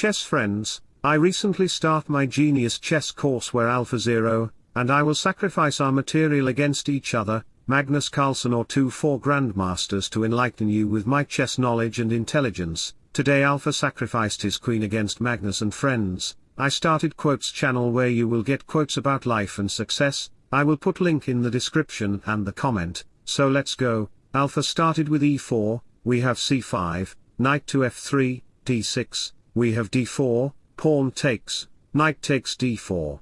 chess friends, I recently start my Genius Chess course where Alpha Zero, and I will sacrifice our material against each other, Magnus Carlsen or two four grandmasters to enlighten you with my chess knowledge and intelligence. Today Alpha sacrificed his queen against Magnus and friends. I started quotes channel where you will get quotes about life and success. I will put link in the description and the comment. So let's go. Alpha started with e4, we have c5, knight to f3, d6, we have d4, pawn takes, knight takes d4.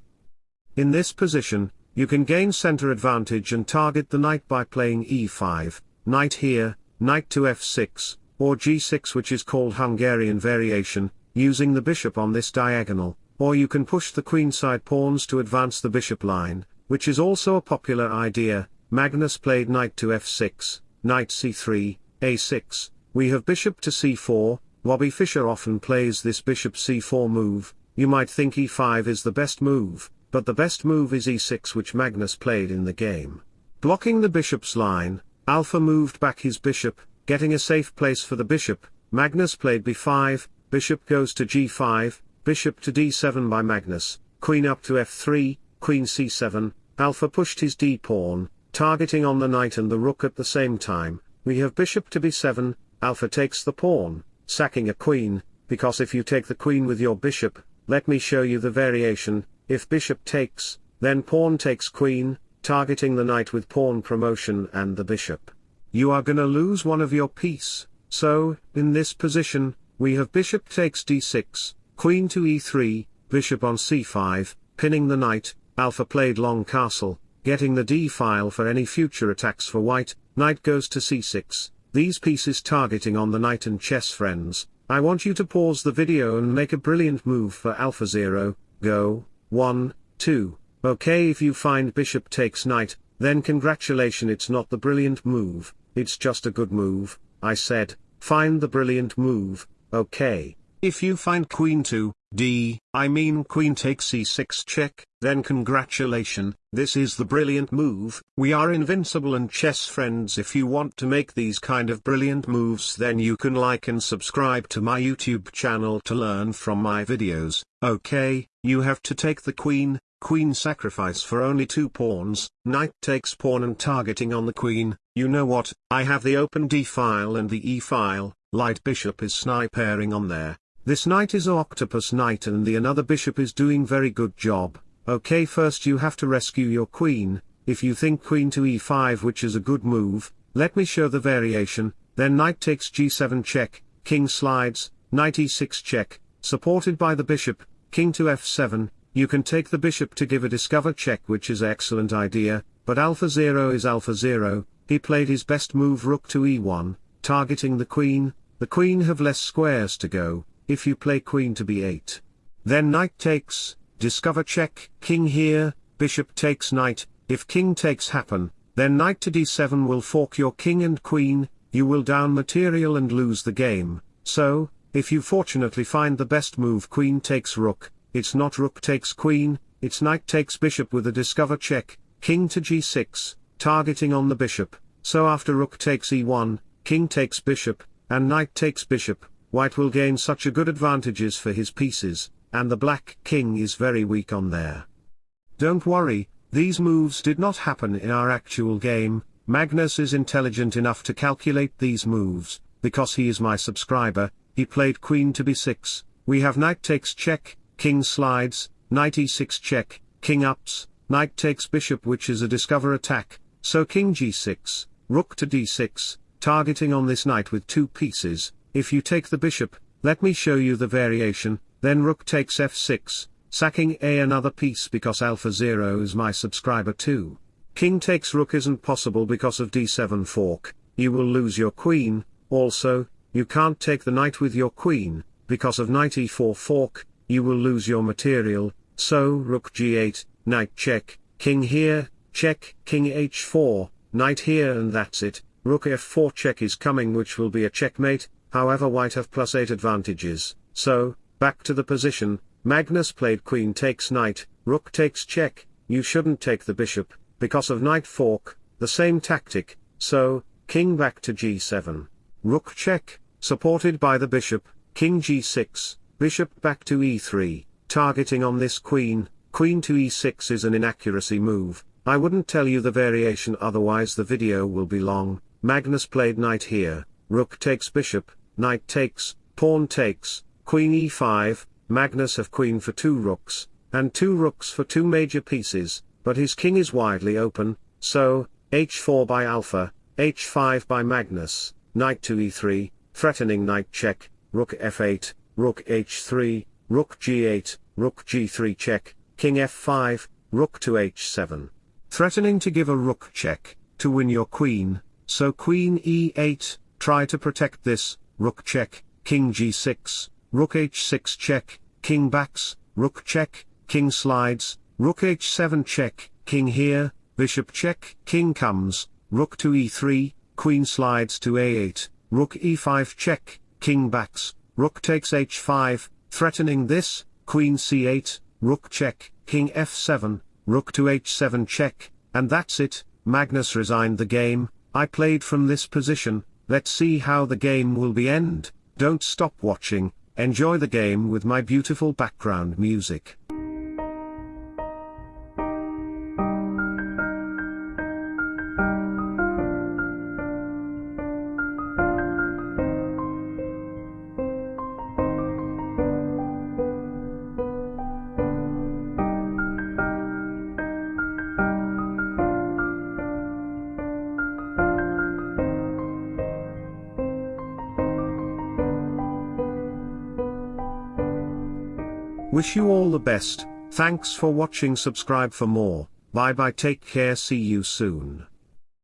In this position, you can gain center advantage and target the knight by playing e5, knight here, knight to f6, or g6 which is called Hungarian variation, using the bishop on this diagonal, or you can push the queenside pawns to advance the bishop line, which is also a popular idea, Magnus played knight to f6, knight c3, a6, we have bishop to c4, Bobby Fischer often plays this bishop c4 move, you might think e5 is the best move, but the best move is e6 which Magnus played in the game. Blocking the bishop's line, Alpha moved back his bishop, getting a safe place for the bishop, Magnus played b5, bishop goes to g5, bishop to d7 by Magnus, queen up to f3, queen c7, Alpha pushed his d-pawn, targeting on the knight and the rook at the same time, we have bishop to b7, Alpha takes the pawn, sacking a queen, because if you take the queen with your bishop, let me show you the variation, if bishop takes, then pawn takes queen, targeting the knight with pawn promotion and the bishop. You are gonna lose one of your piece, so, in this position, we have bishop takes d6, queen to e3, bishop on c5, pinning the knight, alpha played long castle, getting the d-file for any future attacks for white, knight goes to c6, these pieces targeting on the knight and chess friends, I want you to pause the video and make a brilliant move for Alpha Zero, go. 1, 2, okay if you find bishop takes knight, then congratulation it's not the brilliant move, it's just a good move, I said, find the brilliant move, okay. If you find queen to, d, I mean queen takes c6 check, then congratulation, this is the brilliant move. We are invincible and chess friends if you want to make these kind of brilliant moves then you can like and subscribe to my YouTube channel to learn from my videos. Okay, you have to take the queen, queen sacrifice for only two pawns, knight takes pawn and targeting on the queen, you know what, I have the open d file and the e file, light bishop is snipering on there, this knight is octopus knight and the another bishop is doing very good job, okay first you have to rescue your queen, if you think queen to e5 which is a good move, let me show the variation, then knight takes g7 check, king slides, knight e6 check, supported by the bishop, king to f7, you can take the bishop to give a discover check which is excellent idea, but alpha 0 is alpha 0, he played his best move rook to e1, targeting the queen, the queen have less squares to go, if you play queen to b8. Then knight takes, discover check, king here, bishop takes knight, if king takes happen, then knight to d7 will fork your king and queen, you will down material and lose the game, so, if you fortunately find the best move queen takes rook, it's not rook takes queen, it's knight takes bishop with a discover check, king to g6, targeting on the bishop, so after rook takes e1, king takes bishop, and knight takes bishop, white will gain such a good advantages for his pieces, and the black king is very weak on there. Don't worry, these moves did not happen in our actual game, Magnus is intelligent enough to calculate these moves, because he is my subscriber, he played queen to b6, we have knight takes check, king slides, knight e6 check, king ups, knight takes bishop which is a discover attack, so king g6, rook to d6, targeting on this knight with two pieces, if you take the bishop, let me show you the variation, then rook takes f6, sacking a another piece because alpha 0 is my subscriber too. King takes rook isn't possible because of d7 fork, you will lose your queen, also, you can't take the knight with your queen, because of knight e4 fork, you will lose your material, so rook g8, knight check, king here, check, king h4, knight here and that's it, rook f4 check is coming which will be a checkmate, however white have plus 8 advantages, so, back to the position, Magnus played queen takes knight, rook takes check, you shouldn't take the bishop, because of knight fork, the same tactic, so, king back to g7. Rook check, supported by the bishop, king g6, bishop back to e3, targeting on this queen, queen to e6 is an inaccuracy move, I wouldn't tell you the variation otherwise the video will be long, Magnus played knight here, rook takes bishop, knight takes, pawn takes, queen e5, Magnus have queen for two rooks, and two rooks for two major pieces, but his king is widely open, so, h4 by alpha, h5 by Magnus, knight to e3, threatening knight check, rook f8, rook h3, rook g8, rook g3 check, king f5, rook to h7. Threatening to give a rook check, to win your queen, so queen e8, try to protect this, rook check, king g6, rook h6 check, king backs, rook check, king slides, rook h7 check, king here, bishop check, king comes, rook to e3, queen slides to a8, rook e5 check, king backs, rook takes h5, threatening this, queen c8, rook check, king f7, rook to h7 check, and that's it, Magnus resigned the game, I played from this position, let's see how the game will be end, don't stop watching, enjoy the game with my beautiful background music. Wish you all the best, thanks for watching. Subscribe for more, bye bye. Take care. See you soon.